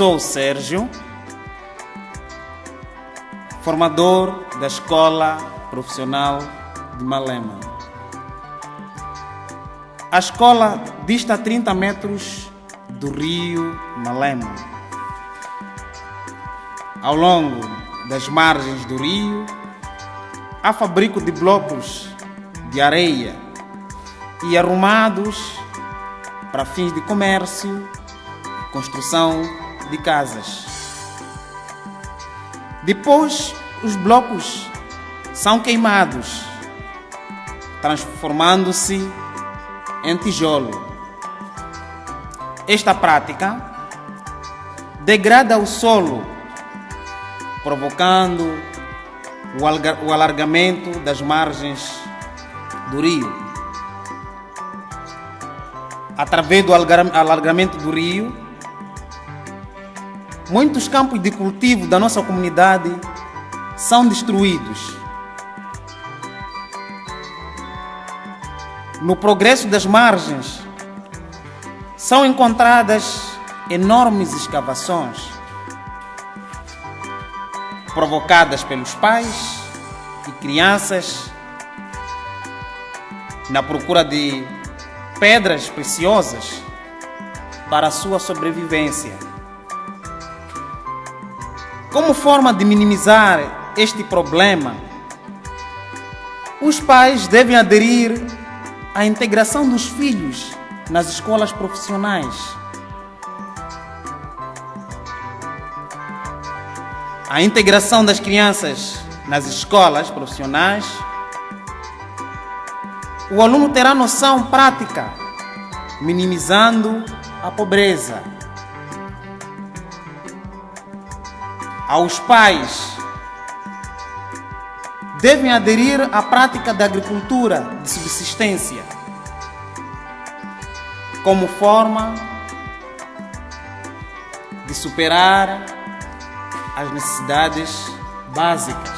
sou Sérgio, formador da Escola Profissional de Malema. A escola dista a 30 metros do rio Malema. Ao longo das margens do rio, há fabrico de blocos de areia e arrumados para fins de comércio, construção de casas. Depois, os blocos são queimados, transformando-se em tijolo. Esta prática degrada o solo, provocando o alargamento das margens do rio. Através do alargamento do rio, muitos campos de cultivo da nossa comunidade são destruídos. No progresso das margens, são encontradas enormes escavações provocadas pelos pais e crianças na procura de pedras preciosas para a sua sobrevivência. Como forma de minimizar este problema, os pais devem aderir à integração dos filhos nas escolas profissionais. A integração das crianças nas escolas profissionais o aluno terá noção prática, minimizando a pobreza. Aos pais, devem aderir à prática da agricultura de subsistência, como forma de superar as necessidades básicas.